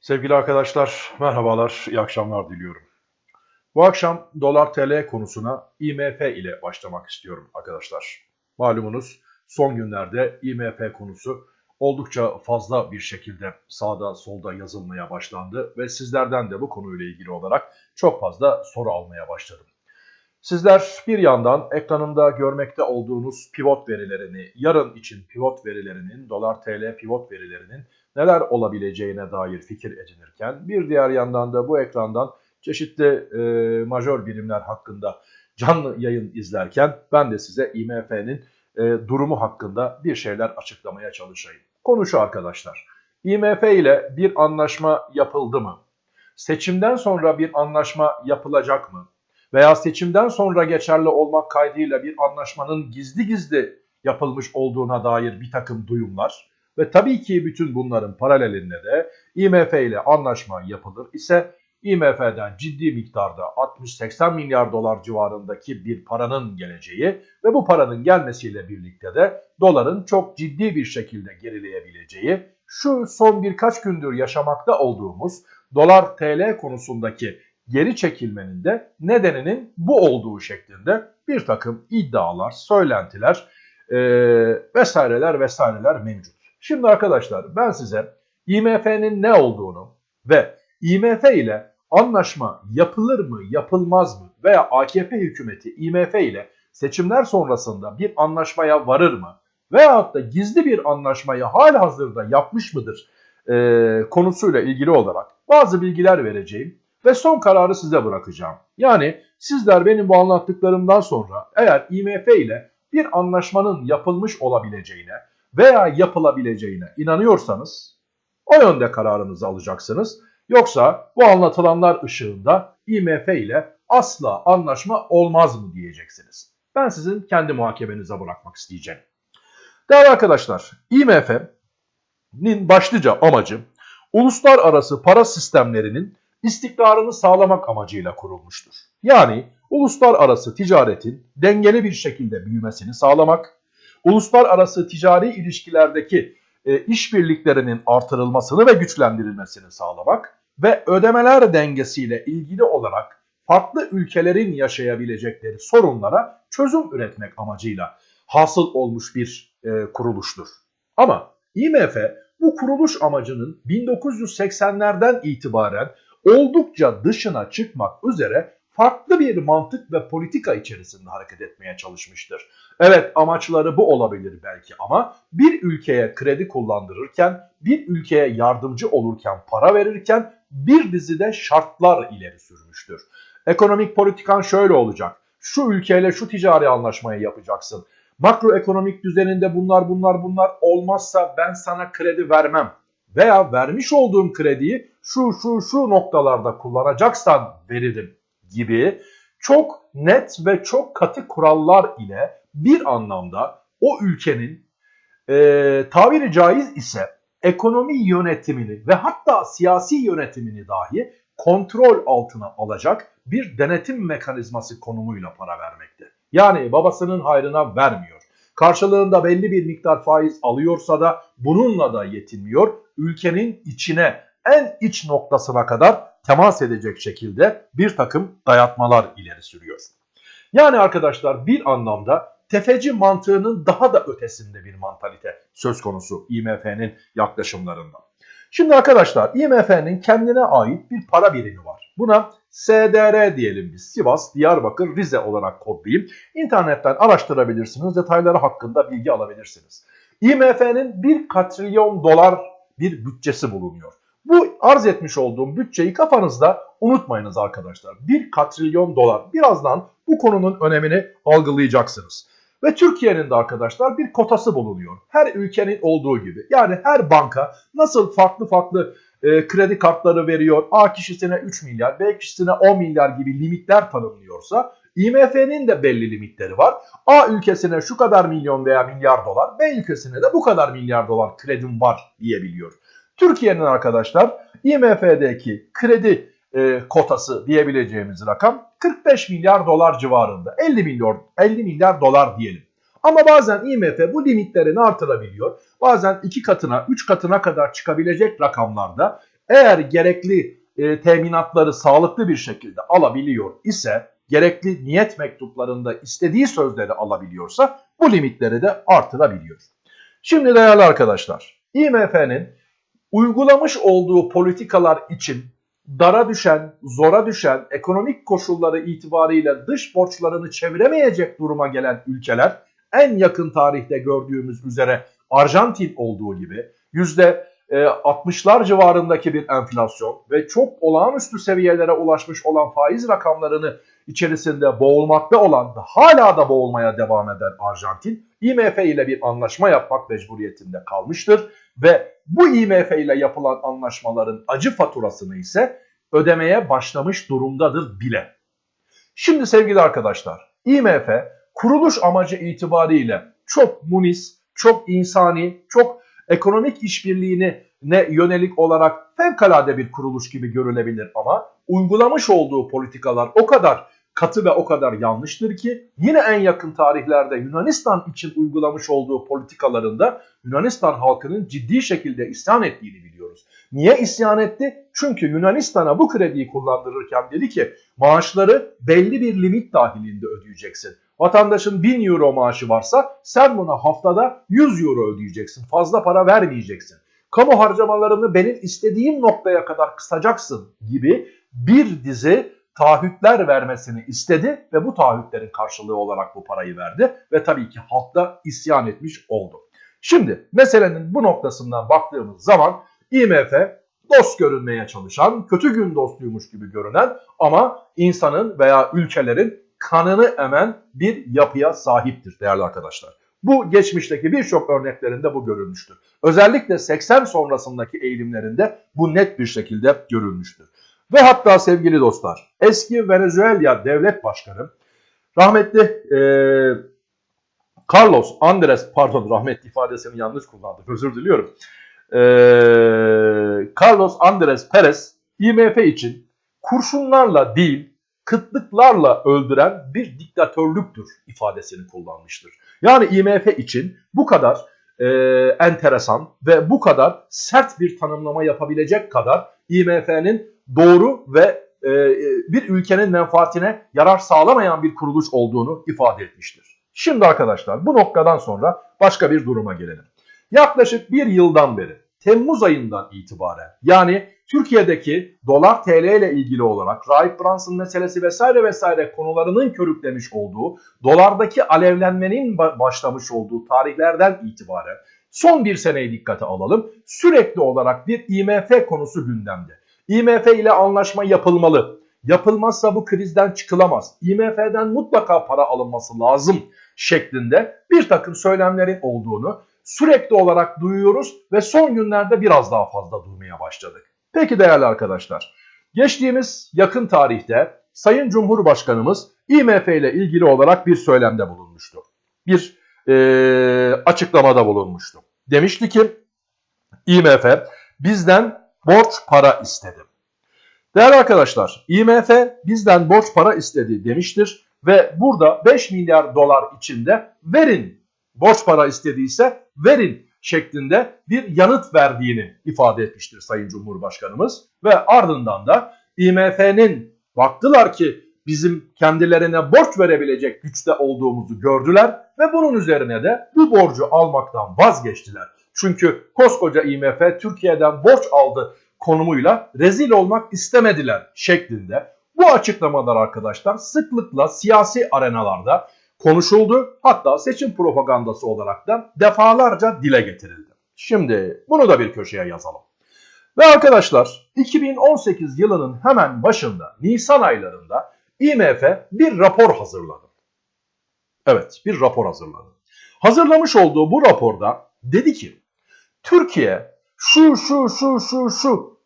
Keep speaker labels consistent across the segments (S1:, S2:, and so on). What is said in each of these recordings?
S1: Sevgili arkadaşlar, merhabalar, iyi akşamlar diliyorum. Bu akşam dolar TL konusuna IMF ile başlamak istiyorum arkadaşlar. Malumunuz son günlerde IMF konusu oldukça fazla bir şekilde sağda solda yazılmaya başlandı ve sizlerden de bu konuyla ilgili olarak çok fazla soru almaya başladım. Sizler bir yandan ekranımda görmekte olduğunuz pivot verilerini, yarın için pivot verilerinin, dolar TL pivot verilerinin neler olabileceğine dair fikir edinirken bir diğer yandan da bu ekrandan çeşitli e, majör birimler hakkında canlı yayın izlerken ben de size IMF'nin e, durumu hakkında bir şeyler açıklamaya çalışayım. Konu şu arkadaşlar. IMF ile bir anlaşma yapıldı mı? Seçimden sonra bir anlaşma yapılacak mı? Veya seçimden sonra geçerli olmak kaydıyla bir anlaşmanın gizli gizli yapılmış olduğuna dair bir takım duyumlar ve tabii ki bütün bunların paralelinde de IMF ile anlaşma yapılır ise IMF'den ciddi miktarda 60-80 milyar dolar civarındaki bir paranın geleceği ve bu paranın gelmesiyle birlikte de doların çok ciddi bir şekilde gerileyebileceği, şu son birkaç gündür yaşamakta olduğumuz dolar TL konusundaki geri çekilmenin de nedeninin bu olduğu şeklinde bir takım iddialar, söylentiler e, vesaireler vesaireler mevcut. Şimdi arkadaşlar ben size IMF'nin ne olduğunu ve IMF ile anlaşma yapılır mı yapılmaz mı veya AKP hükümeti IMF ile seçimler sonrasında bir anlaşmaya varır mı veyahut da gizli bir anlaşmayı hali hazırda yapmış mıdır e, konusuyla ilgili olarak bazı bilgiler vereceğim ve son kararı size bırakacağım. Yani sizler benim bu anlattıklarımdan sonra eğer IMF ile bir anlaşmanın yapılmış olabileceğine veya yapılabileceğine inanıyorsanız o yönde kararınızı alacaksınız. Yoksa bu anlatılanlar ışığında IMF ile asla anlaşma olmaz mı diyeceksiniz. Ben sizin kendi muhakemenize bırakmak isteyeceğim. Değerli arkadaşlar, IMF'nin başlıca amacı uluslararası para sistemlerinin istikrarını sağlamak amacıyla kurulmuştur. Yani uluslararası ticaretin dengeli bir şekilde büyümesini sağlamak, uluslararası ticari ilişkilerdeki e, işbirliklerinin artırılmasını ve güçlendirilmesini sağlamak ve ödemeler dengesiyle ilgili olarak farklı ülkelerin yaşayabilecekleri sorunlara çözüm üretmek amacıyla hasıl olmuş bir e, kuruluştur. Ama IMF bu kuruluş amacının 1980'lerden itibaren oldukça dışına çıkmak üzere farklı bir mantık ve politika içerisinde hareket etmeye çalışmıştır. Evet amaçları bu olabilir belki ama bir ülkeye kredi kullandırırken, bir ülkeye yardımcı olurken, para verirken bir dizide şartlar ileri sürmüştür. Ekonomik politikan şöyle olacak. Şu ülkeyle şu ticari anlaşmayı yapacaksın. Makroekonomik düzeninde bunlar bunlar bunlar olmazsa ben sana kredi vermem. Veya vermiş olduğum krediyi şu şu şu noktalarda kullanacaksan veririm gibi çok net ve çok katı kurallar ile bir anlamda o ülkenin e, tabiri caiz ise ekonomi yönetimini ve hatta siyasi yönetimini dahi kontrol altına alacak bir denetim mekanizması konumuyla para vermekte. Yani babasının hayrına vermiyor. Karşılığında belli bir miktar faiz alıyorsa da bununla da yetinmiyor. Ülkenin içine en iç noktasına kadar temas edecek şekilde bir takım dayatmalar ileri sürüyor. Yani arkadaşlar bir anlamda tefeci mantığının daha da ötesinde bir mantalite söz konusu IMF'nin yaklaşımlarında. Şimdi arkadaşlar IMF'nin kendine ait bir para birimi var. Buna SDR diyelim biz. Sivas, Diyarbakır, Rize olarak kodlayayım. İnternetten araştırabilirsiniz. Detayları hakkında bilgi alabilirsiniz. IMF'nin 1 katrilyon dolar bir bütçesi bulunuyor. Bu arz etmiş olduğum bütçeyi kafanızda unutmayınız arkadaşlar. 1 katrilyon dolar. Birazdan bu konunun önemini algılayacaksınız. Ve Türkiye'nin de arkadaşlar bir kotası bulunuyor. Her ülkenin olduğu gibi. Yani her banka nasıl farklı farklı e, kredi kartları veriyor. A kişisine 3 milyar, B kişisine 10 milyar gibi limitler tanımlıyorsa IMF'nin de belli limitleri var. A ülkesine şu kadar milyon veya milyar dolar, B ülkesine de bu kadar milyar dolar kredim var diyebiliyor. Türkiye'nin arkadaşlar IMF'deki kredi e, kotası diyebileceğimiz rakam 45 milyar dolar civarında. 50 milyar 50 milyar dolar diyelim. Ama bazen IMF bu limitlerini artırabiliyor. Bazen 2 katına 3 katına kadar çıkabilecek rakamlarda eğer gerekli e, teminatları sağlıklı bir şekilde alabiliyor ise gerekli niyet mektuplarında istediği sözleri alabiliyorsa bu limitleri de artırabiliyor. Şimdi değerli arkadaşlar IMF'nin uygulamış olduğu politikalar için dara düşen, zora düşen ekonomik koşulları itibariyle dış borçlarını çeviremeyecek duruma gelen ülkeler en yakın tarihte gördüğümüz üzere Arjantin olduğu gibi yüzde 60'lar civarındaki bir enflasyon ve çok olağanüstü seviyelere ulaşmış olan faiz rakamlarını içerisinde boğulmakta olan hala da boğulmaya devam eden Arjantin IMF ile bir anlaşma yapmak mecburiyetinde kalmıştır ve bu IMF ile yapılan anlaşmaların acı faturasını ise ödemeye başlamış durumdadır bile. Şimdi sevgili arkadaşlar IMF kuruluş amacı itibariyle çok munis, çok insani, çok ekonomik işbirliğine ne yönelik olarak fevkalade bir kuruluş gibi görülebilir ama uygulamış olduğu politikalar o kadar katı ve o kadar yanlıştır ki yine en yakın tarihlerde Yunanistan için uygulamış olduğu politikalarında Yunanistan halkının ciddi şekilde isyan ettiğini biliyoruz. Niye isyan etti? Çünkü Yunanistan'a bu krediyi kullandırırken dedi ki maaşları belli bir limit dahilinde ödeyeceksin. Vatandaşın 1000 euro maaşı varsa sen buna haftada 100 euro ödeyeceksin. Fazla para vermeyeceksin. Kamu harcamalarını benim istediğim noktaya kadar kısacaksın gibi bir dizi taahhütler vermesini istedi ve bu taahhütlerin karşılığı olarak bu parayı verdi ve tabii ki halk da isyan etmiş oldu. Şimdi meselenin bu noktasından baktığımız zaman IMF dost görünmeye çalışan, kötü gün dostuymuş gibi görünen ama insanın veya ülkelerin kanını emen bir yapıya sahiptir değerli arkadaşlar. Bu geçmişteki birçok örneklerinde bu görülmüştür. Özellikle 80 sonrasındaki eğilimlerinde bu net bir şekilde görülmüştür. Ve hatta sevgili dostlar eski Venezuela devlet başkanı rahmetli e, Carlos Andres pardon rahmetli ifadesini yanlış kullandım özür diliyorum. E, Carlos Andres Perez IMF için kurşunlarla değil kıtlıklarla öldüren bir diktatörlüktür ifadesini kullanmıştır. Yani IMF için bu kadar e, enteresan ve bu kadar sert bir tanımlama yapabilecek kadar IMF'nin doğru ve e, bir ülkenin menfaatine yarar sağlamayan bir kuruluş olduğunu ifade etmiştir. Şimdi arkadaşlar bu noktadan sonra başka bir duruma gelelim. Yaklaşık bir yıldan beri Temmuz ayından itibaren yani Türkiye'deki dolar TL ile ilgili olarak Rahip Brunson meselesi vesaire vesaire konularının körüklemiş olduğu, dolardaki alevlenmenin başlamış olduğu tarihlerden itibaren son bir seneyi dikkate alalım. Sürekli olarak bir IMF konusu gündemde. IMF ile anlaşma yapılmalı. Yapılmazsa bu krizden çıkılamaz. IMF'den mutlaka para alınması lazım şeklinde bir takım söylemlerin olduğunu sürekli olarak duyuyoruz ve son günlerde biraz daha fazla duymaya başladık. Peki değerli arkadaşlar, geçtiğimiz yakın tarihte Sayın Cumhurbaşkanımız IMF ile ilgili olarak bir söylemde bulunmuştu. Bir e, açıklamada bulunmuştu. Demişti ki IMF bizden borç para istedi. Değerli arkadaşlar IMF bizden borç para istedi demiştir ve burada 5 milyar dolar içinde verin borç para istediyse verin şeklinde bir yanıt verdiğini ifade etmiştir Sayın Cumhurbaşkanımız. Ve ardından da IMF'nin baktılar ki bizim kendilerine borç verebilecek güçte olduğumuzu gördüler ve bunun üzerine de bu borcu almaktan vazgeçtiler. Çünkü koskoca IMF Türkiye'den borç aldı konumuyla rezil olmak istemediler şeklinde bu açıklamalar arkadaşlar sıklıkla siyasi arenalarda konuşuldu. Hatta seçim propagandası olarak da defalarca dile getirildi. Şimdi bunu da bir köşeye yazalım. Ve arkadaşlar 2018 yılının hemen başında Nisan aylarında IMF bir rapor hazırladı. Evet bir rapor hazırladı. Hazırlamış olduğu bu raporda dedi ki Türkiye şu şu şu şu şu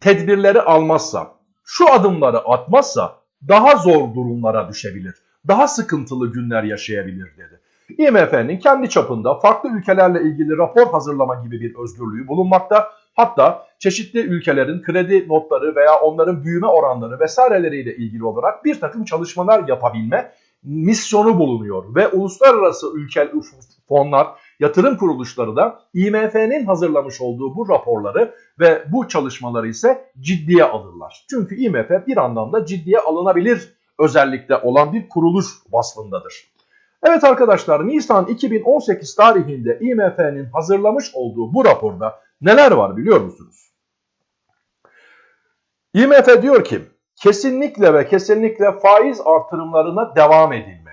S1: tedbirleri almazsa, şu adımları atmazsa daha zor durumlara düşebilir daha sıkıntılı günler yaşayabilir dedi. IMF'nin kendi çapında farklı ülkelerle ilgili rapor hazırlama gibi bir özgürlüğü bulunmakta. Hatta çeşitli ülkelerin kredi notları veya onların büyüme oranları vesaireleriyle ilgili olarak bir takım çalışmalar yapabilme misyonu bulunuyor. Ve uluslararası ülkel fonlar Yatırım kuruluşları da IMF'nin hazırlamış olduğu bu raporları ve bu çalışmaları ise ciddiye alırlar. Çünkü IMF bir anlamda ciddiye alınabilir özellikle olan bir kuruluş vasfındadır. Evet arkadaşlar Nisan 2018 tarihinde IMF'nin hazırlamış olduğu bu raporda neler var biliyor musunuz? IMF diyor ki kesinlikle ve kesinlikle faiz artırımlarına devam edilmeli.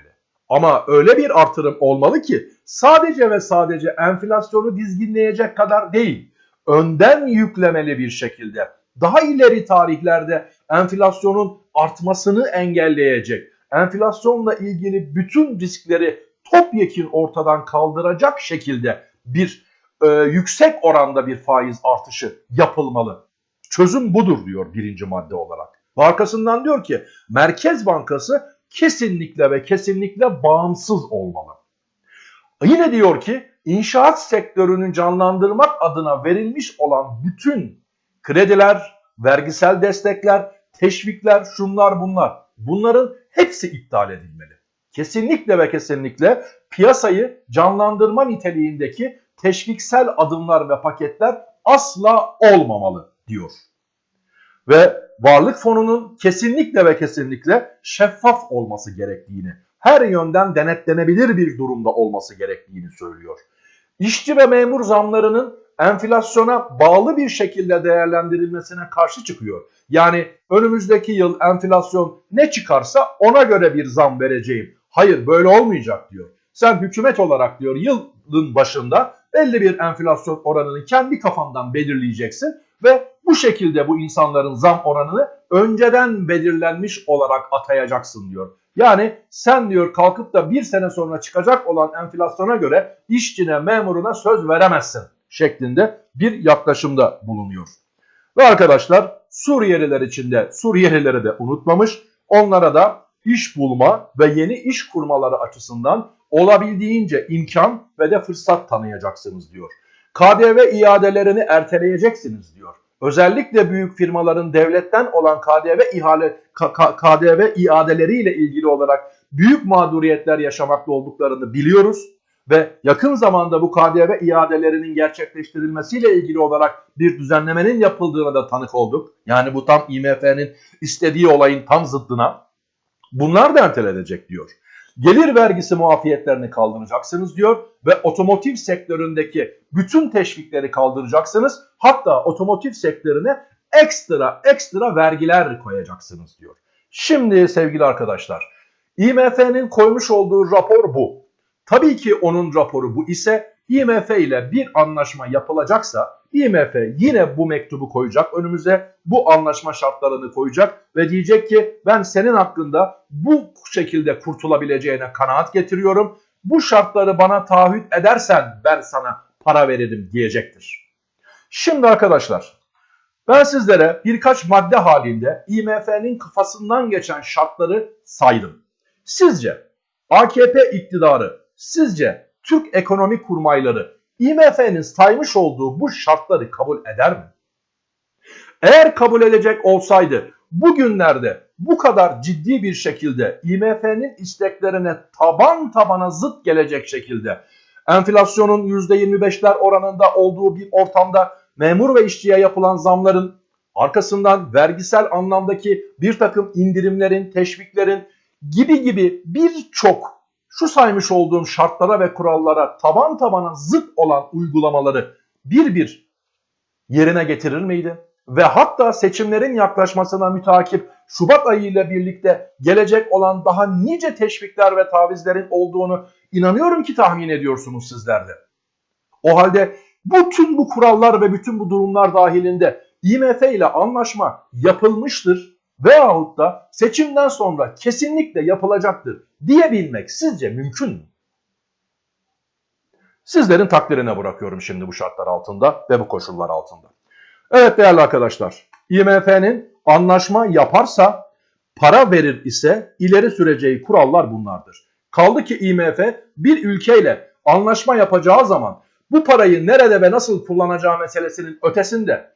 S1: Ama öyle bir artırım olmalı ki sadece ve sadece enflasyonu dizginleyecek kadar değil, önden yüklemeli bir şekilde daha ileri tarihlerde enflasyonun artmasını engelleyecek, enflasyonla ilgili bütün riskleri topyekun ortadan kaldıracak şekilde bir e, yüksek oranda bir faiz artışı yapılmalı. Çözüm budur diyor birinci madde olarak. Arkasından diyor ki Merkez Bankası kesinlikle ve kesinlikle bağımsız olmalı. Yine diyor ki inşaat sektörünü canlandırmak adına verilmiş olan bütün krediler, vergisel destekler, teşvikler, şunlar bunlar bunların hepsi iptal edilmeli. Kesinlikle ve kesinlikle piyasayı canlandırma niteliğindeki teşviksel adımlar ve paketler asla olmamalı diyor. Ve varlık fonunun kesinlikle ve kesinlikle şeffaf olması gerektiğini, her yönden denetlenebilir bir durumda olması gerektiğini söylüyor. İşçi ve memur zamlarının enflasyona bağlı bir şekilde değerlendirilmesine karşı çıkıyor. Yani önümüzdeki yıl enflasyon ne çıkarsa ona göre bir zam vereceğim. Hayır böyle olmayacak diyor. Sen hükümet olarak diyor yılın başında belli bir enflasyon oranını kendi kafandan belirleyeceksin ve bu şekilde bu insanların zam oranını önceden belirlenmiş olarak atayacaksın diyor. Yani sen diyor kalkıp da bir sene sonra çıkacak olan enflasyona göre işçine memuruna söz veremezsin şeklinde bir yaklaşımda bulunuyor. Ve arkadaşlar Suriyeliler için de Suriyelileri de unutmamış onlara da iş bulma ve yeni iş kurmaları açısından olabildiğince imkan ve de fırsat tanıyacaksınız diyor. KDV iadelerini erteleyeceksiniz diyor. Özellikle büyük firmaların devletten olan KDV ihale KDV iadeleriyle ilgili olarak büyük mağduriyetler yaşamakta olduklarını biliyoruz ve yakın zamanda bu KDV iadelerinin gerçekleştirilmesiyle ilgili olarak bir düzenlemenin yapıldığına da tanık olduk. Yani bu tam IMF'nin istediği olayın tam zıddına. Bunlar da ertelenecek diyor. Gelir vergisi muafiyetlerini kaldıracaksınız diyor ve otomotiv sektöründeki bütün teşvikleri kaldıracaksınız. Hatta otomotiv sektörüne ekstra ekstra vergiler koyacaksınız diyor. Şimdi sevgili arkadaşlar IMF'nin koymuş olduğu rapor bu. Tabii ki onun raporu bu ise IMF ile bir anlaşma yapılacaksa IMF yine bu mektubu koyacak önümüze, bu anlaşma şartlarını koyacak ve diyecek ki ben senin hakkında bu şekilde kurtulabileceğine kanaat getiriyorum. Bu şartları bana taahhüt edersen ben sana para veririm diyecektir. Şimdi arkadaşlar ben sizlere birkaç madde halinde IMF'nin kafasından geçen şartları saydım. Sizce AKP iktidarı, sizce Türk ekonomi kurmayları IMF'nin saymış olduğu bu şartları kabul eder mi? Eğer kabul edecek olsaydı bugünlerde bu kadar ciddi bir şekilde IMF'nin isteklerine taban tabana zıt gelecek şekilde enflasyonun %25'ler oranında olduğu bir ortamda memur ve işçiye yapılan zamların arkasından vergisel anlamdaki bir takım indirimlerin, teşviklerin gibi gibi birçok şu saymış olduğum şartlara ve kurallara taban tabana zıt olan uygulamaları bir bir yerine getirir miydi? Ve hatta seçimlerin yaklaşmasına mütakip Şubat ayı ile birlikte gelecek olan daha nice teşvikler ve tavizlerin olduğunu inanıyorum ki tahmin ediyorsunuz sizler de. O halde bütün bu kurallar ve bütün bu durumlar dahilinde IMF ile anlaşma yapılmıştır veyahut da seçimden sonra kesinlikle yapılacaktır diyebilmek sizce mümkün mü? Sizlerin takdirine bırakıyorum şimdi bu şartlar altında ve bu koşullar altında. Evet değerli arkadaşlar, IMF'nin anlaşma yaparsa para verir ise ileri süreceği kurallar bunlardır. Kaldı ki IMF bir ülkeyle anlaşma yapacağı zaman bu parayı nerede ve nasıl kullanacağı meselesinin ötesinde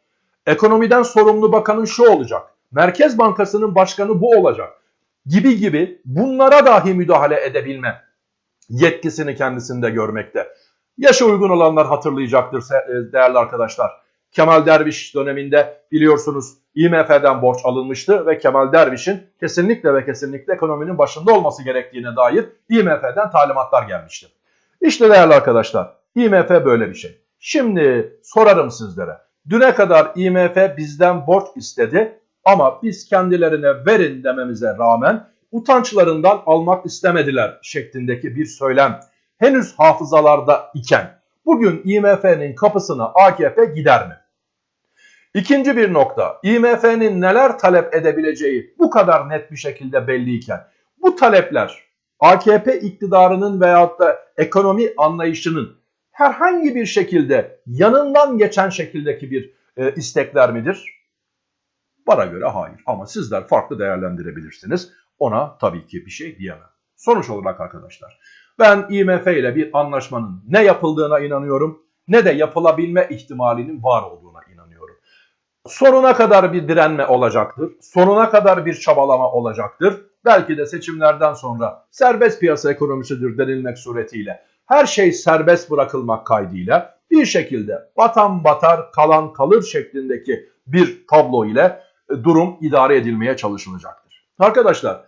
S1: ekonomiden sorumlu bakanın şu olacak. Merkez Bankası'nın başkanı bu olacak gibi gibi bunlara dahi müdahale edebilme yetkisini kendisinde görmekte. Yaşı uygun olanlar hatırlayacaktır e, değerli arkadaşlar. Kemal Derviş döneminde biliyorsunuz IMF'den borç alınmıştı ve Kemal Derviş'in kesinlikle ve kesinlikle ekonominin başında olması gerektiğine dair IMF'den talimatlar gelmişti. İşte değerli arkadaşlar IMF böyle bir şey. Şimdi sorarım sizlere. Düne kadar IMF bizden borç istedi ama biz kendilerine verin dememize rağmen utançlarından almak istemediler şeklindeki bir söylem henüz hafızalarda iken bugün IMF'nin kapısına AKP gider mi? İkinci bir nokta, IMF'nin neler talep edebileceği bu kadar net bir şekilde belliyken bu talepler AKP iktidarının veyahut da ekonomi anlayışının herhangi bir şekilde yanından geçen şekildeki bir e, istekler midir? Bana göre hayır ama sizler farklı değerlendirebilirsiniz. Ona tabii ki bir şey diyemem. Sonuç olarak arkadaşlar ben IMF ile bir anlaşmanın ne yapıldığına inanıyorum ne de yapılabilme ihtimalinin var olduğuna inanıyorum. Sonuna kadar bir direnme olacaktır. Sonuna kadar bir çabalama olacaktır. Belki de seçimlerden sonra serbest piyasa ekonomisidir denilmek suretiyle her şey serbest bırakılmak kaydıyla bir şekilde batan batar kalan kalır şeklindeki bir tablo ile durum idare edilmeye çalışılacaktır. Arkadaşlar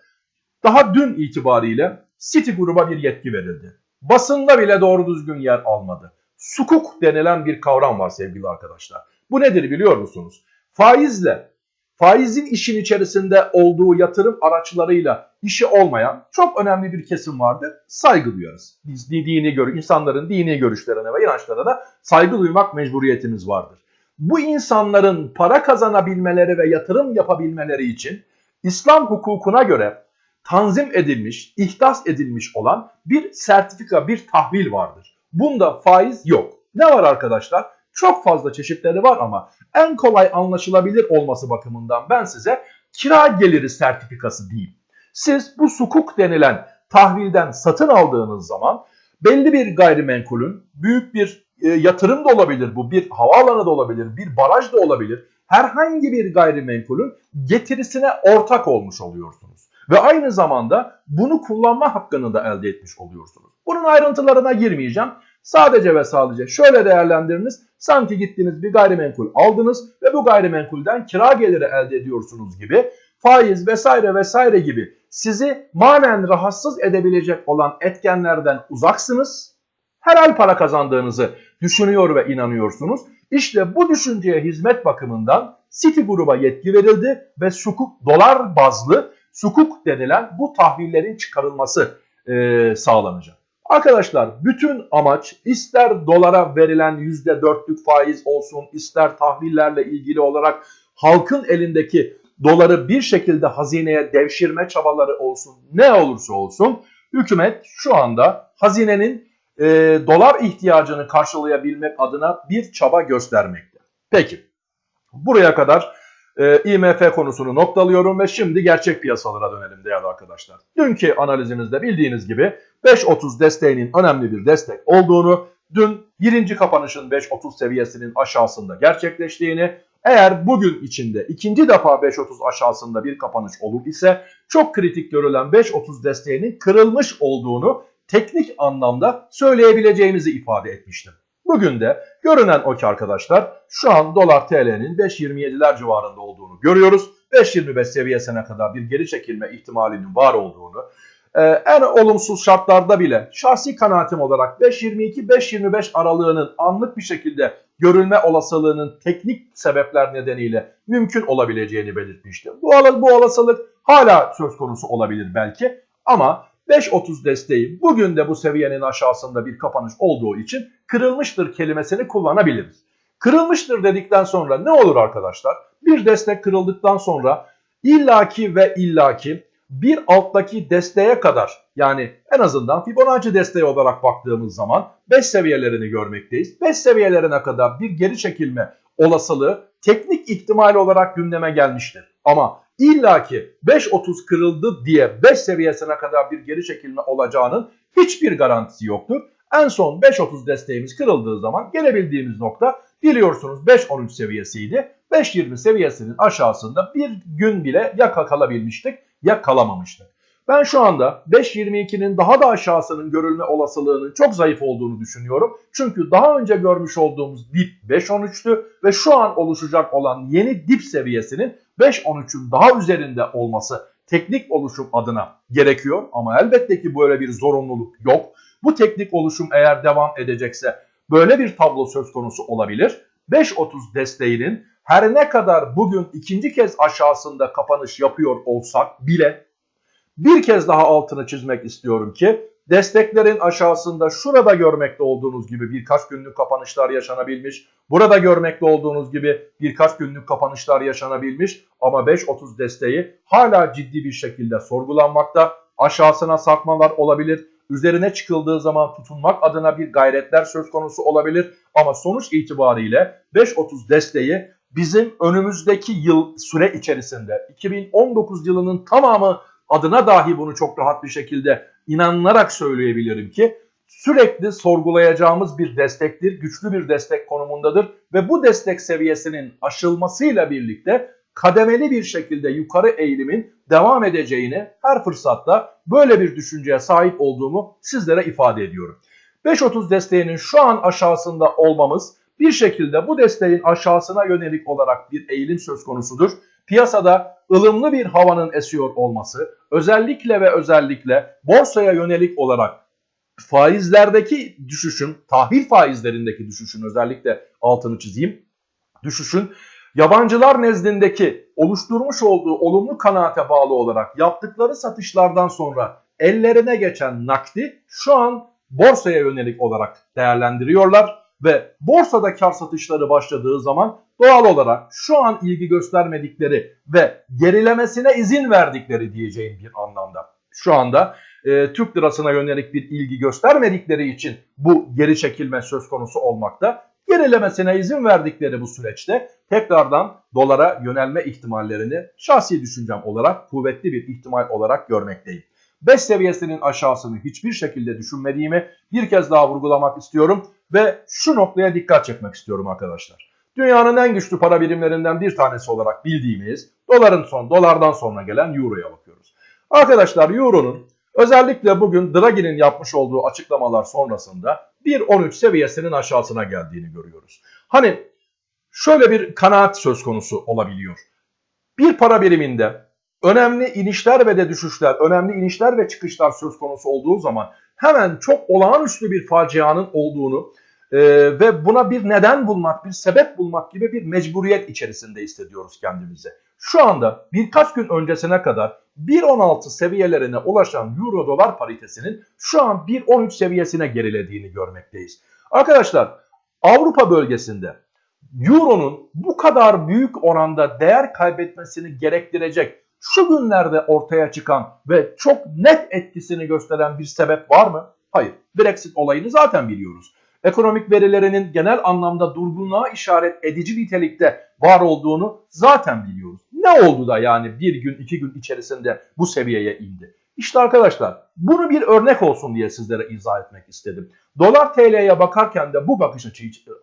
S1: daha dün itibariyle City gruba bir yetki verildi. Basında bile doğru düzgün yer almadı. Sukuk denilen bir kavram var sevgili arkadaşlar. Bu nedir biliyor musunuz? Faizle, faizin işin içerisinde olduğu yatırım araçlarıyla işi olmayan çok önemli bir kesim vardır. Saygı duyarız. Biz dini gör, insanların dini görüşlerine ve inançlarına saygı duymak mecburiyetimiz vardır. Bu insanların para kazanabilmeleri ve yatırım yapabilmeleri için İslam hukukuna göre tanzim edilmiş, ihdas edilmiş olan bir sertifika, bir tahvil vardır. Bunda faiz yok. Ne var arkadaşlar? Çok fazla çeşitleri var ama en kolay anlaşılabilir olması bakımından ben size kira geliri sertifikası diyeyim. Siz bu sukuk denilen tahvilden satın aldığınız zaman belli bir gayrimenkulün büyük bir e, yatırım da olabilir bu, bir havaalanı da olabilir, bir baraj da olabilir. Herhangi bir gayrimenkulün getirisine ortak olmuş oluyorsunuz. Ve aynı zamanda bunu kullanma hakkını da elde etmiş oluyorsunuz. Bunun ayrıntılarına girmeyeceğim. Sadece ve sadece şöyle değerlendiriniz. Sanki gittiniz bir gayrimenkul aldınız ve bu gayrimenkulden kira geliri elde ediyorsunuz gibi faiz vesaire vesaire gibi sizi manen rahatsız edebilecek olan etkenlerden uzaksınız. Herhal para kazandığınızı düşünüyor ve inanıyorsunuz. İşte bu düşünceye hizmet bakımından City gruba yetki verildi ve sukuk dolar bazlı sukuk denilen bu tahvillerin çıkarılması e, sağlanacak. Arkadaşlar bütün amaç ister dolara verilen %4'lük faiz olsun ister tahvillerle ilgili olarak halkın elindeki doları bir şekilde hazineye devşirme çabaları olsun ne olursa olsun hükümet şu anda hazinenin e, dolar ihtiyacını karşılayabilmek adına bir çaba göstermekte. Peki buraya kadar e, IMF konusunu noktalıyorum ve şimdi gerçek piyasalara dönelim değerli arkadaşlar. Dünkü analizimizde bildiğiniz gibi 5.30 desteğinin önemli bir destek olduğunu, dün birinci kapanışın 5.30 seviyesinin aşağısında gerçekleştiğini, eğer bugün içinde ikinci defa 5.30 aşağısında bir kapanış olur ise çok kritik görülen 5.30 desteğinin kırılmış olduğunu teknik anlamda söyleyebileceğimizi ifade etmiştim. Bugün de görünen o ki arkadaşlar şu an dolar TL'nin 5.27'ler civarında olduğunu görüyoruz. 5.25 seviyesine kadar bir geri çekilme ihtimalinin var olduğunu, ee, en olumsuz şartlarda bile şahsi kanaatim olarak 5.22-5.25 aralığının anlık bir şekilde görülme olasılığının teknik sebepler nedeniyle mümkün olabileceğini belirtmiştim. Bu, bu olasılık hala söz konusu olabilir belki ama 5.30 desteği bugün de bu seviyenin aşağısında bir kapanış olduğu için kırılmıştır kelimesini kullanabiliriz. Kırılmıştır dedikten sonra ne olur arkadaşlar? Bir destek kırıldıktan sonra illaki ve illaki bir alttaki desteğe kadar yani en azından Fibonacci desteği olarak baktığımız zaman 5 seviyelerini görmekteyiz. 5 seviyelerine kadar bir geri çekilme olasılığı teknik ihtimal olarak gündeme gelmiştir. Ama illaki 5.30 kırıldı diye 5 seviyesine kadar bir geri çekilme olacağının hiçbir garantisi yoktur. En son 5.30 desteğimiz kırıldığı zaman gelebildiğimiz nokta biliyorsunuz 5.13 seviyesiydi. 5.20 seviyesinin aşağısında bir gün bile ya kalabilmiştik ya kalamamıştık. Ben şu anda 5.22'nin daha da aşağısının görülme olasılığının çok zayıf olduğunu düşünüyorum. Çünkü daha önce görmüş olduğumuz dip 5.13'tü ve şu an oluşacak olan yeni dip seviyesinin 5.13'ün daha üzerinde olması teknik oluşum adına gerekiyor. Ama elbette ki böyle bir zorunluluk yok. Bu teknik oluşum eğer devam edecekse böyle bir tablo söz konusu olabilir. 5.30 desteğinin her ne kadar bugün ikinci kez aşağısında kapanış yapıyor olsak bile bir kez daha altını çizmek istiyorum ki desteklerin aşağısında şurada görmekte olduğunuz gibi birkaç günlük kapanışlar yaşanabilmiş. Burada görmekte olduğunuz gibi birkaç günlük kapanışlar yaşanabilmiş ama 5.30 desteği hala ciddi bir şekilde sorgulanmakta. Aşağısına sarkmalar olabilir. Üzerine çıkıldığı zaman tutunmak adına bir gayretler söz konusu olabilir. Ama sonuç itibariyle 5.30 desteği bizim önümüzdeki yıl süre içerisinde 2019 yılının tamamı adına dahi bunu çok rahat bir şekilde inanılarak söyleyebilirim ki sürekli sorgulayacağımız bir destektir, güçlü bir destek konumundadır ve bu destek seviyesinin aşılmasıyla birlikte kademeli bir şekilde yukarı eğilimin devam edeceğini her fırsatta böyle bir düşünceye sahip olduğumu sizlere ifade ediyorum. 5.30 desteğinin şu an aşağısında olmamız bir şekilde bu desteğin aşağısına yönelik olarak bir eğilim söz konusudur. Piyasada ılımlı bir havanın esiyor olması özellikle ve özellikle borsaya yönelik olarak faizlerdeki düşüşün, tahvil faizlerindeki düşüşün özellikle altını çizeyim. Düşüşün yabancılar nezdindeki oluşturmuş olduğu olumlu kanaate bağlı olarak yaptıkları satışlardan sonra ellerine geçen nakdi şu an borsaya yönelik olarak değerlendiriyorlar ve borsada kar satışları başladığı zaman doğal olarak şu an ilgi göstermedikleri ve gerilemesine izin verdikleri diyeceğim bir anlamda. Şu anda e, Türk lirasına yönelik bir ilgi göstermedikleri için bu geri çekilme söz konusu olmakta. Gerilemesine izin verdikleri bu süreçte tekrardan dolara yönelme ihtimallerini şahsi düşüncem olarak kuvvetli bir ihtimal olarak görmekteyim. 5 seviyesinin aşağısını hiçbir şekilde düşünmediğimi bir kez daha vurgulamak istiyorum ve şu noktaya dikkat çekmek istiyorum arkadaşlar. Dünyanın en güçlü para birimlerinden bir tanesi olarak bildiğimiz doların son dolardan sonra gelen euroya bakıyoruz. Arkadaşlar euronun özellikle bugün Draghi'nin yapmış olduğu açıklamalar sonrasında 1.13 seviyesinin aşağısına geldiğini görüyoruz. Hani şöyle bir kanaat söz konusu olabiliyor. Bir para biriminde önemli inişler ve de düşüşler, önemli inişler ve çıkışlar söz konusu olduğu zaman hemen çok olağanüstü bir facianın olduğunu e, ve buna bir neden bulmak, bir sebep bulmak gibi bir mecburiyet içerisinde hissediyoruz kendimizi. Şu anda birkaç gün öncesine kadar 1.16 seviyelerine ulaşan euro dolar paritesinin şu an 1.13 seviyesine gerilediğini görmekteyiz. Arkadaşlar Avrupa bölgesinde euronun bu kadar büyük oranda değer kaybetmesini gerektirecek şu günlerde ortaya çıkan ve çok net etkisini gösteren bir sebep var mı? Hayır. Brexit olayını zaten biliyoruz. Ekonomik verilerinin genel anlamda durgunluğa işaret edici nitelikte var olduğunu zaten biliyoruz. Ne oldu da yani bir gün iki gün içerisinde bu seviyeye indi? İşte arkadaşlar bunu bir örnek olsun diye sizlere izah etmek istedim. Dolar TL'ye bakarken de bu bakış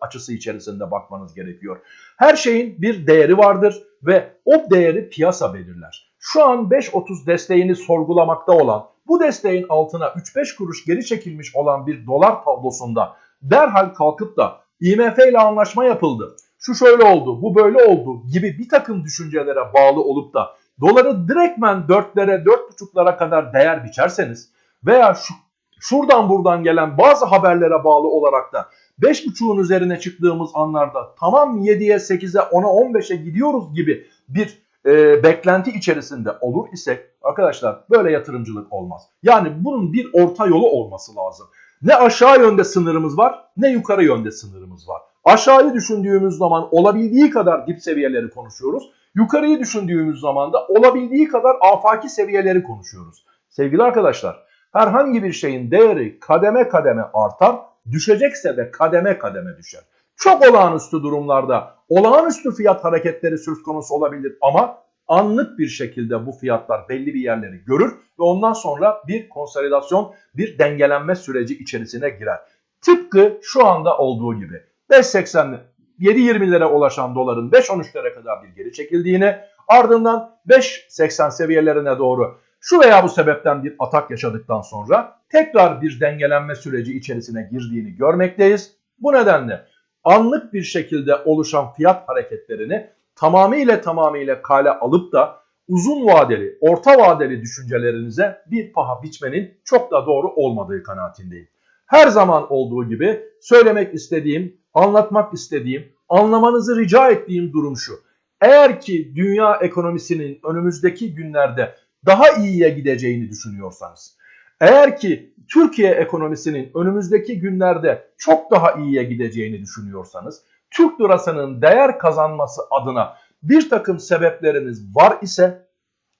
S1: açısı içerisinde bakmanız gerekiyor. Her şeyin bir değeri vardır ve o değeri piyasa belirler şu an 5.30 desteğini sorgulamakta olan bu desteğin altına 3-5 kuruş geri çekilmiş olan bir dolar tablosunda derhal kalkıp da IMF ile anlaşma yapıldı. Şu şöyle oldu, bu böyle oldu gibi bir takım düşüncelere bağlı olup da doları direktmen 4'lere 4.5'lara kadar değer biçerseniz veya şu, şuradan buradan gelen bazı haberlere bağlı olarak da 5.5'un üzerine çıktığımız anlarda tamam 7'ye 8'e 10'a 15'e gidiyoruz gibi bir e, beklenti içerisinde olur isek arkadaşlar böyle yatırımcılık olmaz. Yani bunun bir orta yolu olması lazım. Ne aşağı yönde sınırımız var ne yukarı yönde sınırımız var. Aşağıyı düşündüğümüz zaman olabildiği kadar dip seviyeleri konuşuyoruz. Yukarıyı düşündüğümüz zaman da olabildiği kadar afaki seviyeleri konuşuyoruz. Sevgili arkadaşlar herhangi bir şeyin değeri kademe kademe artar, düşecekse de kademe kademe düşer. Çok olağanüstü durumlarda olağanüstü fiyat hareketleri söz konusu olabilir ama anlık bir şekilde bu fiyatlar belli bir yerleri görür ve ondan sonra bir konsolidasyon, bir dengelenme süreci içerisine girer. Tıpkı şu anda olduğu gibi 5.80 7.20'lere ulaşan doların 5.13'lere kadar bir geri çekildiğini ardından 5.80 seviyelerine doğru şu veya bu sebepten bir atak yaşadıktan sonra tekrar bir dengelenme süreci içerisine girdiğini görmekteyiz. Bu nedenle anlık bir şekilde oluşan fiyat hareketlerini tamamıyla tamamıyla kale alıp da uzun vadeli, orta vadeli düşüncelerinize bir paha biçmenin çok da doğru olmadığı kanaatindeyim. Her zaman olduğu gibi söylemek istediğim, anlatmak istediğim, anlamanızı rica ettiğim durum şu. Eğer ki dünya ekonomisinin önümüzdeki günlerde daha iyiye gideceğini düşünüyorsanız, eğer ki Türkiye ekonomisinin önümüzdeki günlerde çok daha iyiye gideceğini düşünüyorsanız, Türk lirasının değer kazanması adına bir takım sebepleriniz var ise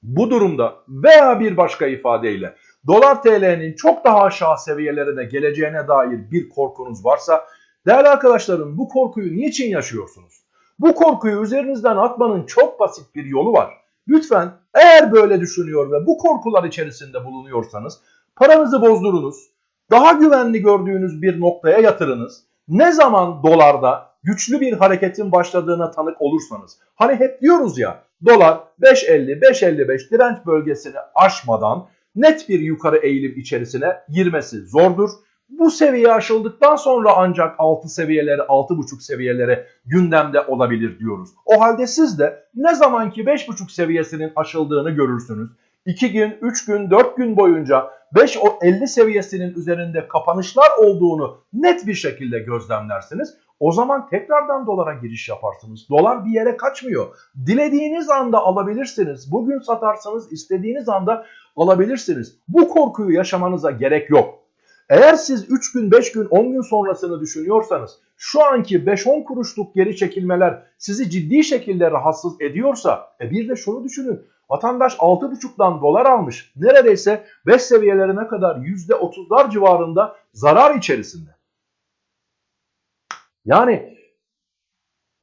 S1: bu durumda veya bir başka ifadeyle dolar TL'nin çok daha aşağı seviyelerine geleceğine dair bir korkunuz varsa değerli arkadaşlarım bu korkuyu niçin yaşıyorsunuz? Bu korkuyu üzerinizden atmanın çok basit bir yolu var. Lütfen eğer böyle düşünüyor ve bu korkular içerisinde bulunuyorsanız paranızı bozdurunuz. Daha güvenli gördüğünüz bir noktaya yatırınız. Ne zaman dolarda güçlü bir hareketin başladığına tanık olursanız. Hani hep diyoruz ya dolar 5.50 5.55 direnç bölgesini aşmadan net bir yukarı eğilim içerisine girmesi zordur. Bu seviye aşıldıktan sonra ancak 6 seviyeleri 6.5 seviyeleri gündemde olabilir diyoruz. O halde siz de ne zamanki 5.5 seviyesinin aşıldığını görürsünüz. 2 gün, 3 gün, 4 gün boyunca 5.50 seviyesinin üzerinde kapanışlar olduğunu net bir şekilde gözlemlersiniz. O zaman tekrardan dolara giriş yaparsınız. Dolar bir yere kaçmıyor. Dilediğiniz anda alabilirsiniz. Bugün satarsanız istediğiniz anda alabilirsiniz. Bu korkuyu yaşamanıza gerek yok. Eğer siz 3 gün, 5 gün, 10 gün sonrasını düşünüyorsanız şu anki 5-10 kuruşluk geri çekilmeler sizi ciddi şekilde rahatsız ediyorsa e bir de şunu düşünün. Vatandaş 6,5'dan dolar almış. Neredeyse 5 seviyelerine kadar %30'lar civarında zarar içerisinde. Yani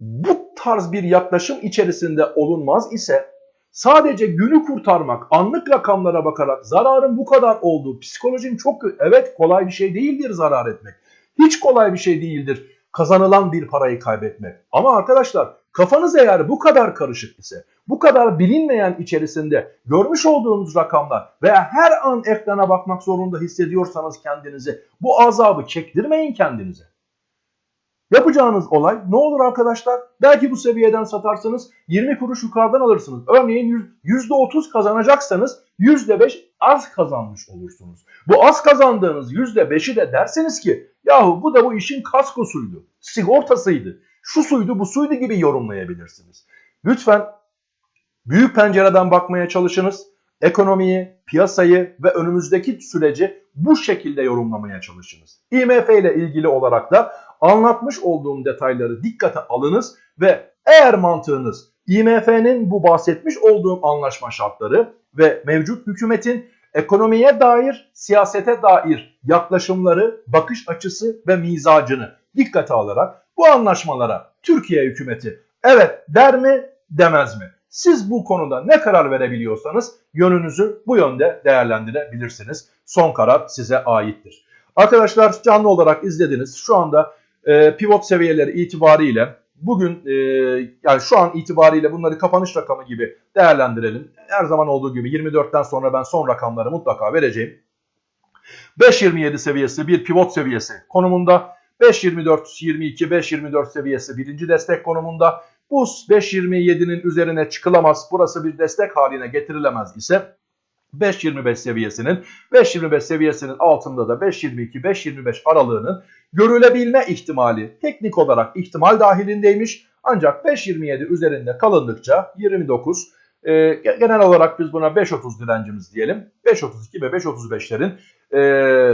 S1: bu tarz bir yaklaşım içerisinde olunmaz ise sadece günü kurtarmak, anlık rakamlara bakarak zararın bu kadar olduğu, psikolojim çok. Evet kolay bir şey değildir zarar etmek. Hiç kolay bir şey değildir kazanılan bir parayı kaybetmek. Ama arkadaşlar kafanız eğer bu kadar karışık ise, bu kadar bilinmeyen içerisinde görmüş olduğunuz rakamlar veya her an ekrana bakmak zorunda hissediyorsanız kendinizi bu azabı çektirmeyin kendinize. Yapacağınız olay ne olur arkadaşlar? Belki bu seviyeden satarsanız 20 kuruş yukarıdan alırsınız. Örneğin %30 kazanacaksanız %5 az kazanmış olursunuz. Bu az kazandığınız %5'i de derseniz ki yahu bu da bu işin kaskosuydu, sigortasıydı, şu suydu bu suydu gibi yorumlayabilirsiniz. Lütfen büyük pencereden bakmaya çalışınız. Ekonomiyi, piyasayı ve önümüzdeki süreci bu şekilde yorumlamaya çalışınız. IMF ile ilgili olarak da anlatmış olduğum detayları dikkate alınız ve eğer mantığınız IMF'nin bu bahsetmiş olduğum anlaşma şartları ve mevcut hükümetin ekonomiye dair, siyasete dair yaklaşımları, bakış açısı ve mizacını dikkate alarak bu anlaşmalara Türkiye hükümeti evet der mi demez mi? Siz bu konuda ne karar verebiliyorsanız yönünüzü bu yönde değerlendirebilirsiniz. Son karar size aittir. Arkadaşlar canlı olarak izlediniz. Şu anda e, pivot seviyeleri itibariyle bugün e, yani şu an itibariyle bunları kapanış rakamı gibi değerlendirelim. Her zaman olduğu gibi 24'ten sonra ben son rakamları mutlaka vereceğim. 5.27 seviyesi bir pivot seviyesi konumunda. 5.24-22, 5.24 seviyesi birinci destek konumunda. Bu 5.27'nin üzerine çıkılamaz. Burası bir destek haline getirilemez ise 5.25 seviyesinin 5.25 seviyesinin altında da 5.22-5.25 aralığının görülebilme ihtimali teknik olarak ihtimal dahilindeymiş. Ancak 5.27 üzerinde kalındıkça 29 e, genel olarak biz buna 5.30 direncimiz diyelim. 5.32 ve 5.35'lerin e,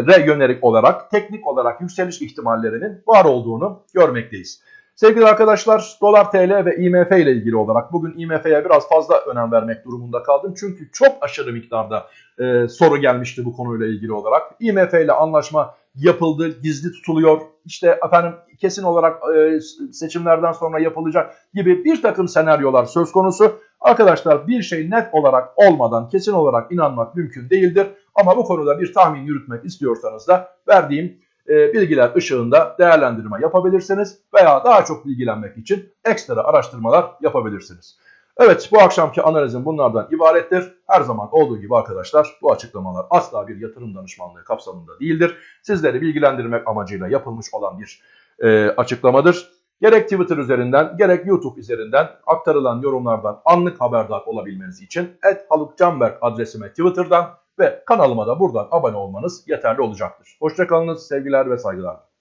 S1: re yönelik olarak teknik olarak yükseliş ihtimallerinin var olduğunu görmekteyiz. Sevgili arkadaşlar dolar TL ve IMF ile ilgili olarak bugün IMF'ye biraz fazla önem vermek durumunda kaldım. Çünkü çok aşırı miktarda e, soru gelmişti bu konuyla ilgili olarak. IMF ile anlaşma yapıldı, gizli tutuluyor. İşte efendim kesin olarak e, seçimlerden sonra yapılacak gibi bir takım senaryolar söz konusu. Arkadaşlar bir şey net olarak olmadan kesin olarak inanmak mümkün değildir. Ama bu konuda bir tahmin yürütmek istiyorsanız da verdiğim e, bilgiler ışığında değerlendirme yapabilirsiniz veya daha çok bilgilenmek için ekstra araştırmalar yapabilirsiniz. Evet bu akşamki analizim bunlardan ibarettir. Her zaman olduğu gibi arkadaşlar bu açıklamalar asla bir yatırım danışmanlığı kapsamında değildir. Sizleri bilgilendirmek amacıyla yapılmış olan bir e, açıklamadır. Gerek Twitter üzerinden gerek YouTube üzerinden aktarılan yorumlardan anlık haberdar olabilmeniz için @halukcanberk adresime Twitter'dan ve kanalıma da buradan abone olmanız yeterli olacaktır. Hoşçakalınız, sevgiler ve saygılar.